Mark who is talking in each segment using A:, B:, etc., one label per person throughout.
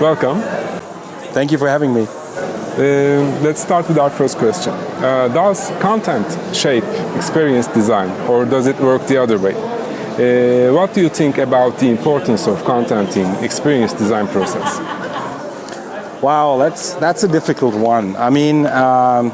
A: Welcome.
B: Thank you for having me.
A: Uh, let's start with our first question. Uh, does content shape experience design or does it work the other way? Uh, what do you think about the importance of content in experience design process?
B: Wow, that's that's a difficult one. I mean, um,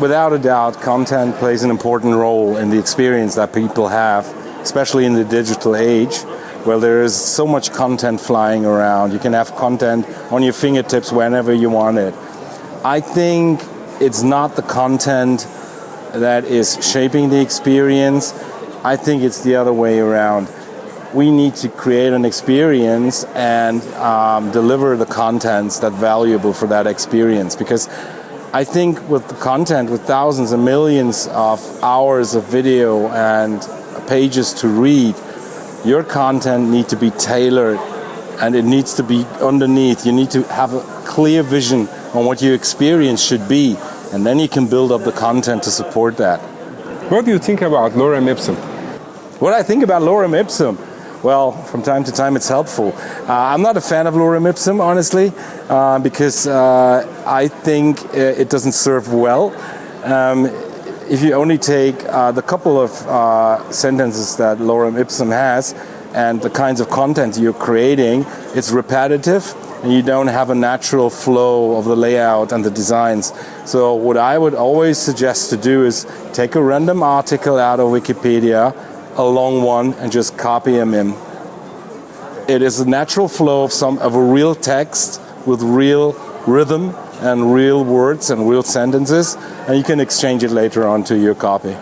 B: without a doubt, content plays an important role in the experience that people have, especially in the digital age, where there is so much content flying around. You can have content on your fingertips whenever you want it. I think it's not the content that is shaping the experience. I think it's the other way around. We need to create an experience and um, deliver the contents that valuable for that experience because I think with the content, with thousands and millions of hours of video and pages to read, your content need to be tailored and it needs to be underneath. You need to have a clear vision on what your experience should be and then you can build up the content to support that.
A: What do you think about lorem ipsum?
B: What I think about lorem ipsum? Well, from time to time it's helpful. Uh, I'm not a fan of lorem ipsum, honestly, uh, because uh, I think it doesn't serve well. Um, if you only take uh, the couple of uh, sentences that lorem ipsum has and the kinds of content you're creating, it's repetitive and you don't have a natural flow of the layout and the designs. So what I would always suggest to do is take a random article out of Wikipedia, a long one and just copy them in. It is a natural flow of some of a real text with real rhythm and real words and real sentences and you can exchange it later on to your copy.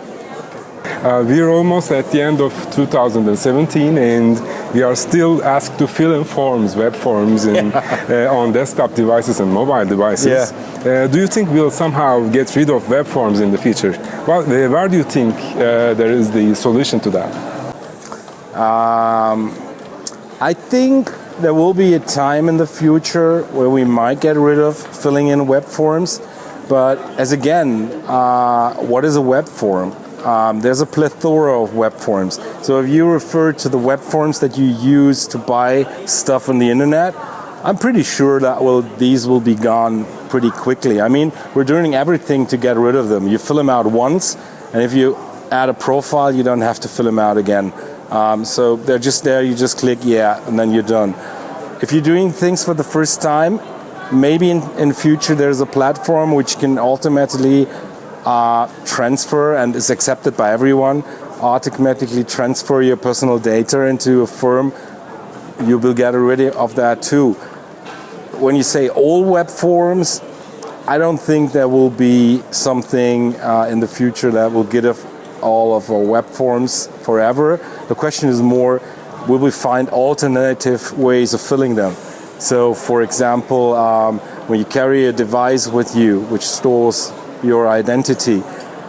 A: Uh, we're almost at the end of 2017 and we are still asked to fill in forms, web forms in, yeah. uh, on desktop devices and mobile devices. Yeah. Uh, do you think we'll somehow get rid of web forms in the future? Well, uh, where do you think uh, there is the solution to that?
B: Um, I think there will be a time in the future where we might get rid of filling in web forms. But as again, uh, what is a web form? Um, there's a plethora of web forms. So if you refer to the web forms that you use to buy stuff on the internet, I'm pretty sure that will these will be gone pretty quickly. I mean, we're doing everything to get rid of them. You fill them out once, and if you add a profile, you don't have to fill them out again. Um, so they're just there, you just click yeah, and then you're done. If you're doing things for the first time, maybe in, in future there's a platform which can automatically uh, transfer and is accepted by everyone, automatically transfer your personal data into a firm, you will get rid of that too. When you say all web forms, I don't think there will be something uh, in the future that will get all of our web forms forever. The question is more, will we find alternative ways of filling them? So for example, um, when you carry a device with you which stores your identity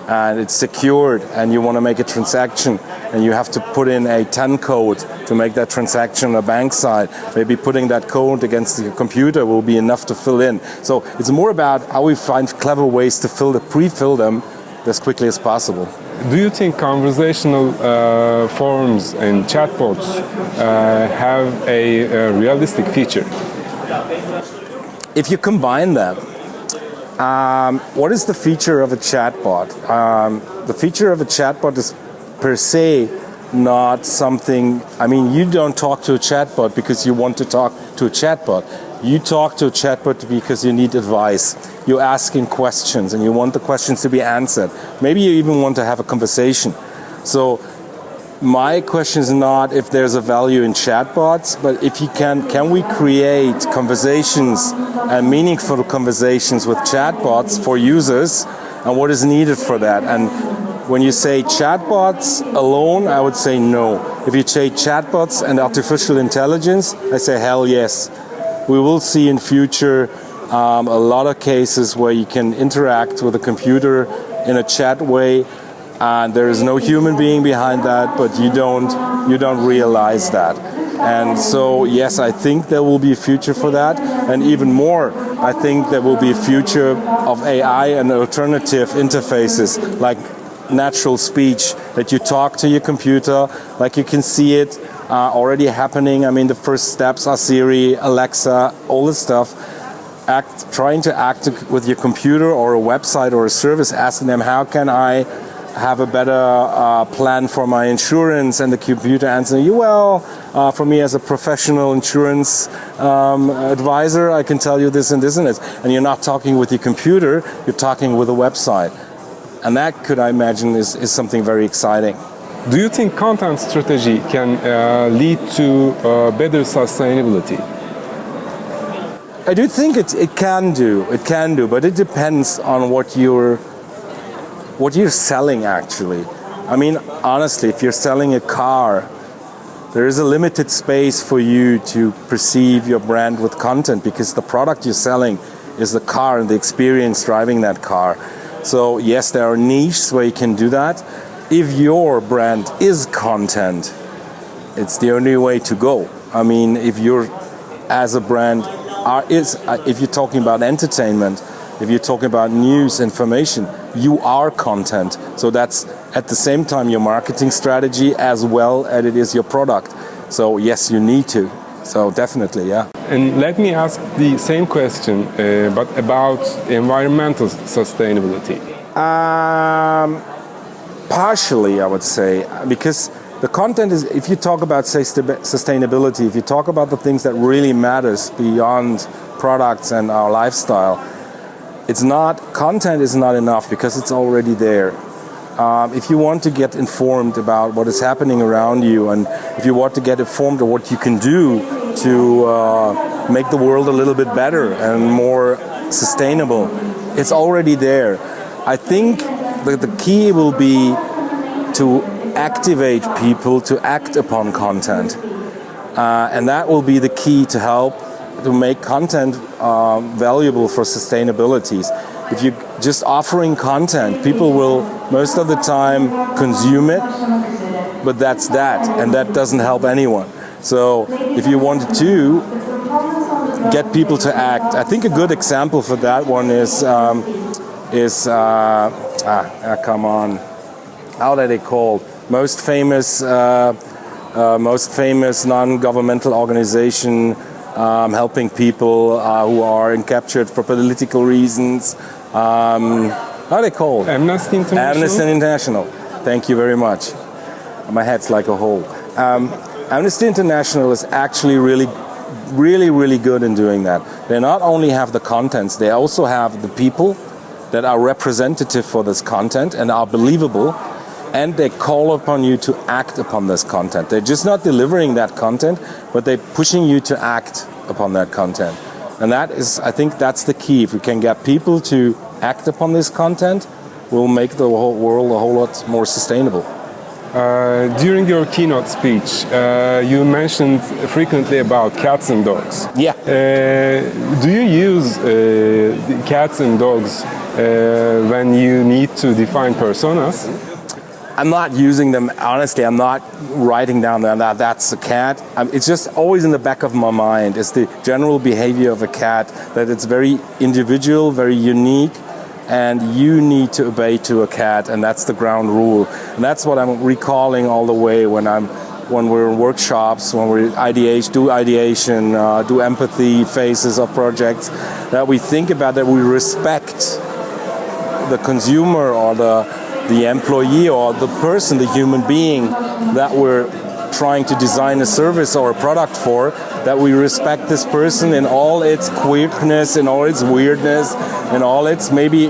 B: and it's secured and you want to make a transaction and you have to put in a 10 code to make that transaction on a bank side. Maybe putting that code against the computer will be enough to fill in. So it's more about how we find clever ways to fill the pre-fill them as quickly as possible.
A: Do you think conversational uh, forms and chatbots uh, have a, a realistic feature?
B: If you combine them, um, what is the feature of a chatbot? Um, the feature of a chatbot is per se not something, I mean, you don't talk to a chatbot because you want to talk to a chatbot. You talk to a chatbot because you need advice. You're asking questions and you want the questions to be answered. Maybe you even want to have a conversation. So my question is not if there's a value in chatbots, but if you can, can we create conversations and meaningful conversations with chatbots for users and what is needed for that? And when you say chatbots alone, I would say no. If you say chatbots and artificial intelligence, I say hell yes. We will see in future um, a lot of cases where you can interact with a computer in a chat way and there is no human being behind that, but you don't, you don't realize that. And so, yes, I think there will be a future for that. And even more, I think there will be a future of AI and alternative interfaces like natural speech, that you talk to your computer, like you can see it uh, already happening. I mean, the first steps are Siri, Alexa, all this stuff. Act, trying to act with your computer or a website or a service, asking them, how can I have a better uh, plan for my insurance and the computer answering you, well, uh, for me as a professional insurance um, advisor, I can tell you this and this and this. And you're not talking with your computer, you're talking with a website. And that could, I imagine, is, is something very exciting.
A: Do you think content strategy can uh, lead to uh, better sustainability?
B: I do think it, it can do, it can do, but it depends on what you're what you're selling actually. I mean, honestly, if you're selling a car, there is a limited space for you to perceive your brand with content because the product you're selling is the car and the experience driving that car. So yes, there are niches where you can do that. If your brand is content, it's the only way to go. I mean, if you're as a brand are, is uh, if you're talking about entertainment, if you're talking about news, information, you are content. So that's at the same time your marketing strategy as well as it is your product. So yes, you need to. So definitely, yeah.
A: And let me ask the same question, uh, but about environmental sustainability.
B: Um, partially, I would say, because the content is, if you talk about say sustainability, if you talk about the things that really matters beyond products and our lifestyle, it's not, content is not enough because it's already there. Um, if you want to get informed about what is happening around you and if you want to get informed of what you can do to uh, make the world a little bit better and more sustainable, it's already there. I think that the key will be to activate people to act upon content. Uh, and that will be the key to help to make content uh, valuable for sustainability. If you're just offering content, people will most of the time consume it, but that's that, and that doesn't help anyone. So if you wanted to get people to act, I think a good example for that one is um, is uh, ah, ah, come on, how are they called? Most famous, uh, uh, most famous non-governmental organization um, helping people uh, who are captured for political reasons. Um, how are they called?
A: Amnesty International.
B: Amnesty International. Thank you very much. My head's like a hole. Um, Amnesty International is actually really, really, really good in doing that. They not only have the contents, they also have the people that are representative for this content and are believable and they call upon you to act upon this content. They're just not delivering that content, but they're pushing you to act upon that content. And that is, I think that's the key. If we can get people to act upon this content, we'll make the whole world a whole lot more sustainable.
A: Uh, during your keynote speech, uh, you mentioned frequently about cats and dogs.
B: Yeah.
A: Uh, do you use uh, cats and dogs uh, when you need to define personas?
B: I'm not using them, honestly, I'm not writing down that that's a cat. Um, it's just always in the back of my mind. It's the general behavior of a cat, that it's very individual, very unique, and you need to obey to a cat, and that's the ground rule. And that's what I'm recalling all the way when I'm when we're in workshops, when we ideate, do ideation, uh, do empathy phases of projects, that we think about that we respect the consumer or the the employee or the person, the human being that we're trying to design a service or a product for, that we respect this person in all its queerness, in all its weirdness, in all its maybe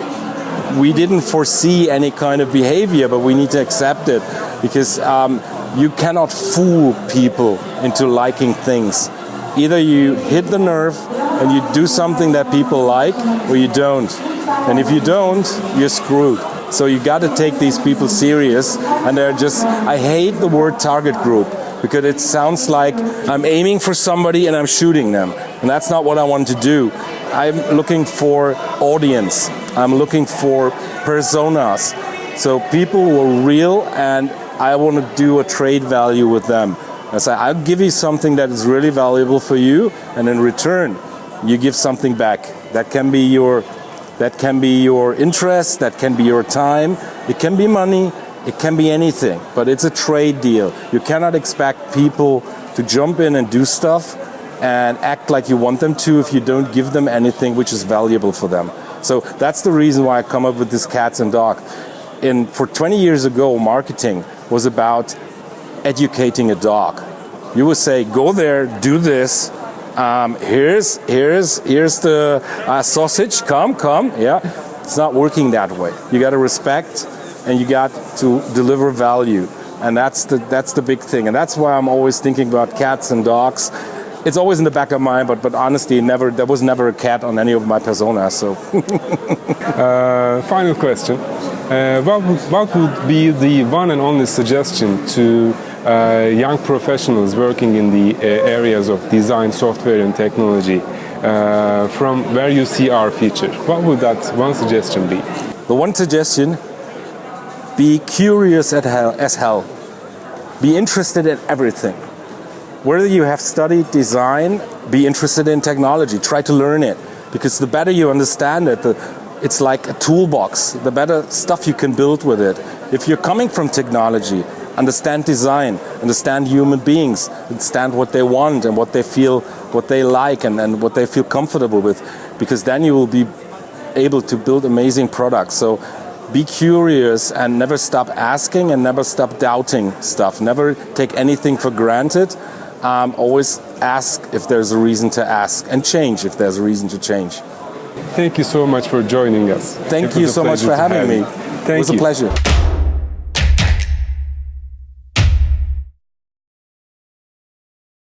B: we didn't foresee any kind of behavior, but we need to accept it because um, you cannot fool people into liking things. Either you hit the nerve and you do something that people like, or you don't. And if you don't, you're screwed. So you got to take these people serious and they're just, I hate the word target group because it sounds like I'm aiming for somebody and I'm shooting them. And that's not what I want to do. I'm looking for audience. I'm looking for personas. So people who are real and I want to do a trade value with them. I say, I'll give you something that is really valuable for you and in return, you give something back. That can be your that can be your interest, that can be your time, it can be money, It can be anything, but it's a trade deal. You cannot expect people to jump in and do stuff and act like you want them to if you don't give them anything which is valuable for them. So that's the reason why I come up with this cats and dog. In, for 20 years ago, marketing was about educating a dog. You would say, go there, do this, um, here's, here's, here's the uh, sausage, come, come, yeah. It's not working that way. You got to respect and you got to deliver value. And that's the, that's the big thing. And that's why I'm always thinking about cats and dogs. It's always in the back of my mind, but, but honestly, never, there was never a cat on any of my personas. So.
A: uh, final question. Uh, what, what would be the one and only suggestion to uh, young professionals working in the uh, areas of design, software and technology uh, from where you see our future? What would that one suggestion be?
B: The one suggestion, be curious hell, as hell. Be interested in everything. Whether you have studied design, be interested in technology, try to learn it. Because the better you understand it, the, it's like a toolbox. The better stuff you can build with it. If you're coming from technology, understand design, understand human beings, understand what they want and what they feel, what they like and, and what they feel comfortable with. Because then you will be able to build amazing products. So be curious and never stop asking and never stop doubting stuff. Never take anything for granted. Um, always ask if there's a reason to ask and change if there's a reason to change.
A: Thank you so much for joining us.
B: Thank you so much for having me.
A: Thank you.
B: it was
A: you.
B: a pleasure.